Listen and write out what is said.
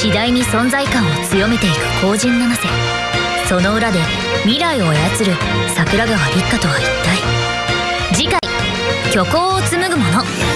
次第に存在感を強めていく後陣七瀬その裏で未来を操る桜川立花とは一体。次回虚構を紡ぐもの。